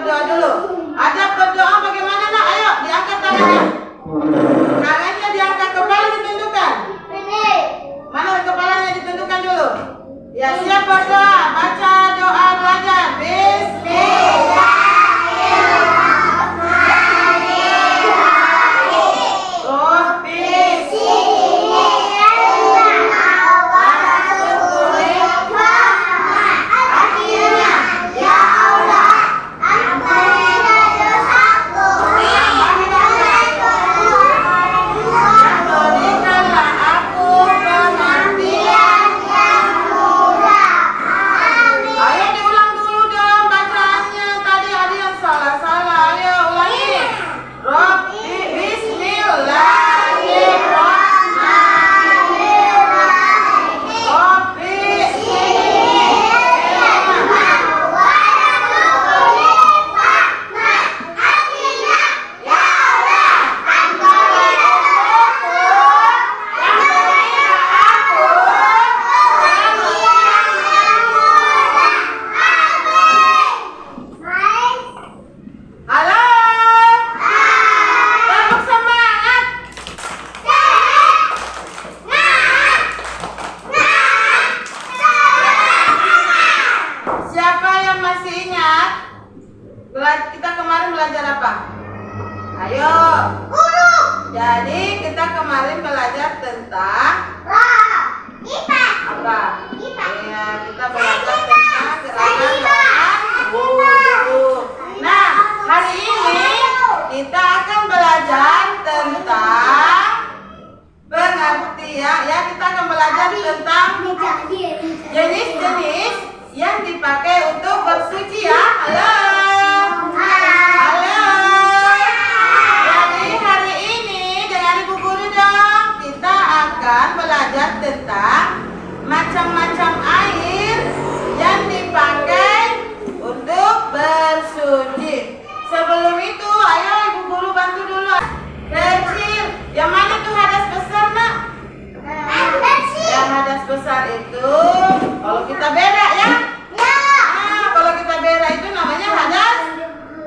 berdoa dulu. macam-macam air yang dipakai untuk bersuci. Sebelum itu, ayo ibu guru bantu dulu. Kecil, yang mana tuh hadas besar nak? Yang hadas besar itu, kalau kita beda ya. Ya. Nah, kalau kita beda itu namanya hadas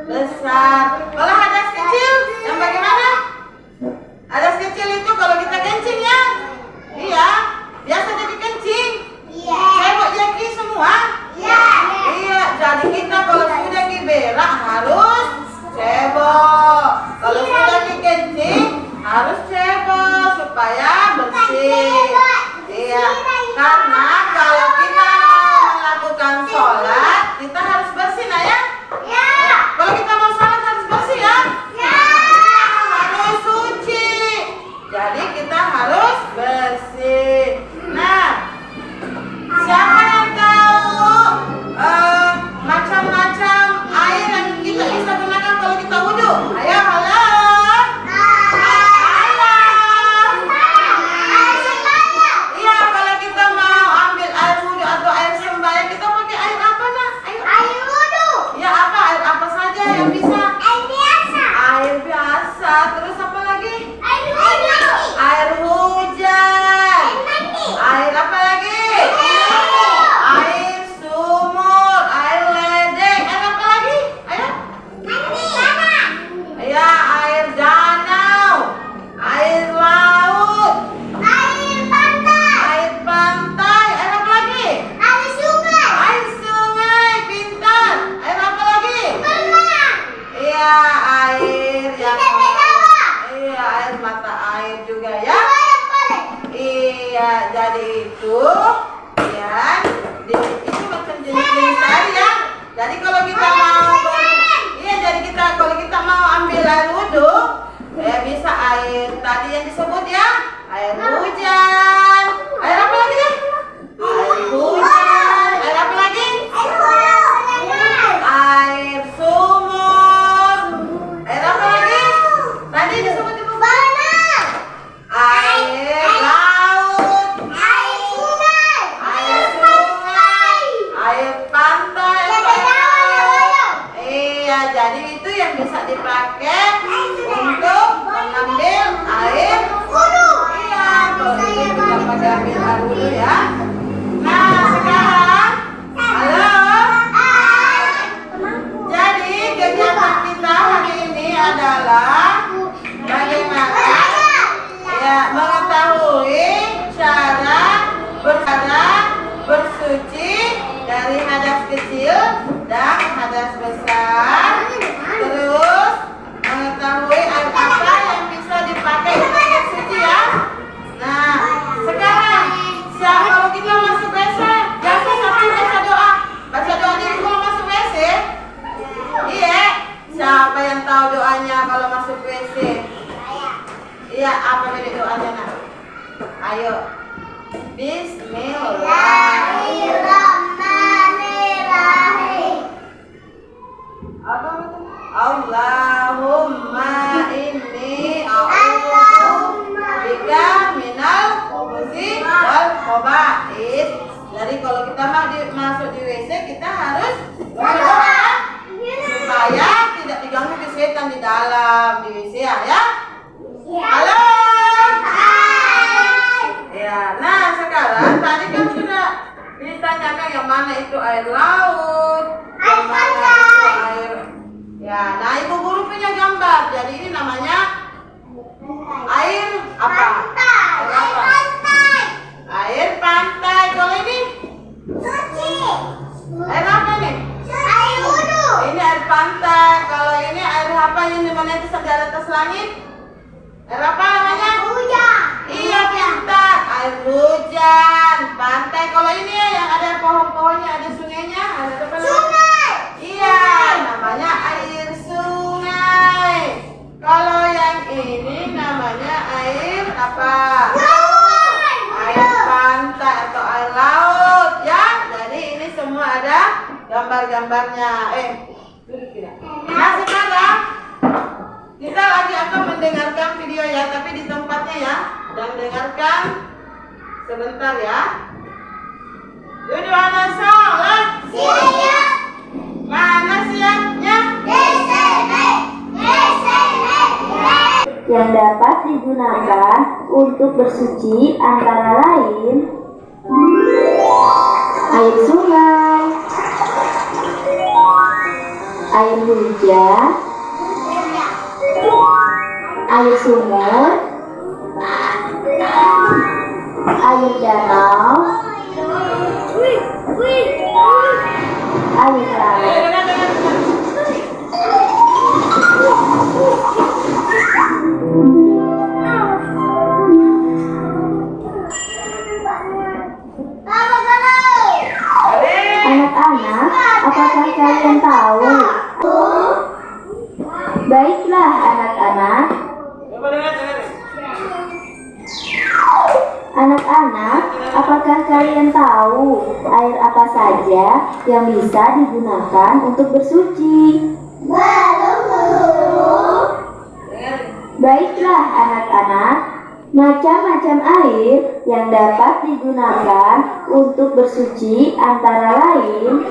besar. Kalau bisa air tadi yang disebut ya. ambil dulu ya. Apa jadi doanya nak? Ayo. Bismillahirrahmanirrahim. Apa itu? Allahumma inni a'udzu bika minal khubuthi wal khaba'ith. Jadi kalau kita mau di, masuk di WC kita harus berdoa supaya tidak diganggu ke setan di dalam di WC ya. ya? Halo. Ya, nah sekarang tadi kan sudah ditanyakan yang mana itu air laut, mana itu air. Ya, nah ibu guru punya gambar. Jadi ini namanya air apa? Air apa? Air pantai. Kalau ini air apa nih? Ini air pantai. Kalau ini air apa yang di mana itu di atas langit? Air apa namanya? Iya pintar. Air hujan, pantai. Kalau ini ya yang ada pohon-pohonnya, ada sungainya, ada apa namanya? Iya, namanya air sungai. Kalau yang ini namanya air apa? Air pantai atau air laut ya. Jadi ini semua ada gambar-gambarnya. Eh, duduk tidak. Kita lagi akan mendengarkan video ya, tapi di tempatnya ya. Dan dengarkan sebentar ya. Duduk mana salah? Mana siapnya? yang dapat digunakan untuk bersuci antara lain air sungai, air hujan, air sumur, air danau, air laut. Anak-anak, apakah kalian tahu? Baiklah anak-anak. Anak-anak, apakah kalian tahu air apa saja yang bisa digunakan untuk bersuci? Baiklah anak-anak, macam-macam air yang dapat digunakan untuk bersuci antara lain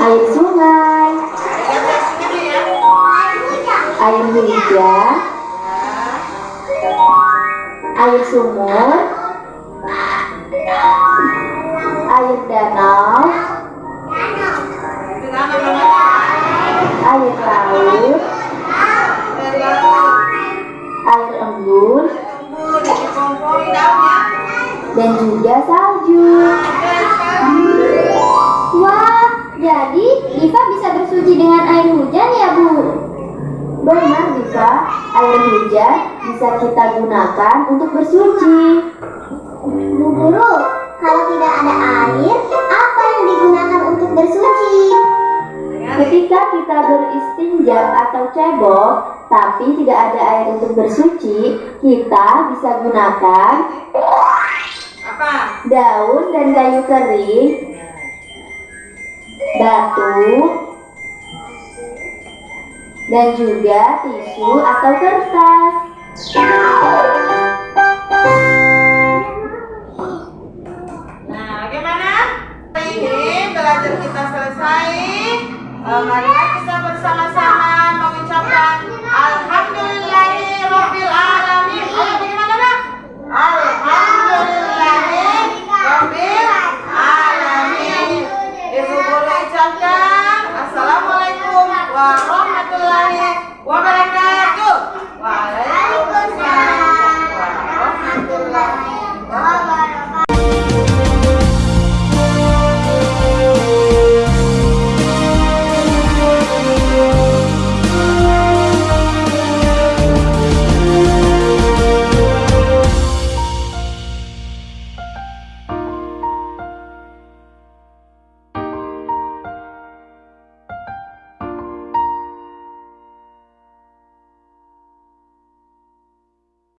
air sungai. Air hujan, air sumur, air danau, air laut, Air embun, dan juga salju. Wah, jadi Diva bisa bersuci dengan air hujan ya, Bu? Benar bisa, air hujan bisa kita gunakan untuk bersuci. Bu Guru, kalau tidak ada air, apa yang digunakan untuk bersuci? Ketika kita beristinja atau cebok, tapi tidak ada air untuk bersuci, kita bisa gunakan Apa? daun dan kayu kering, batu, dan juga tisu atau kertas. Nah, bagaimana? Ini belajar kita selesai. Eh, Mari kita bersama-sama mengucapkan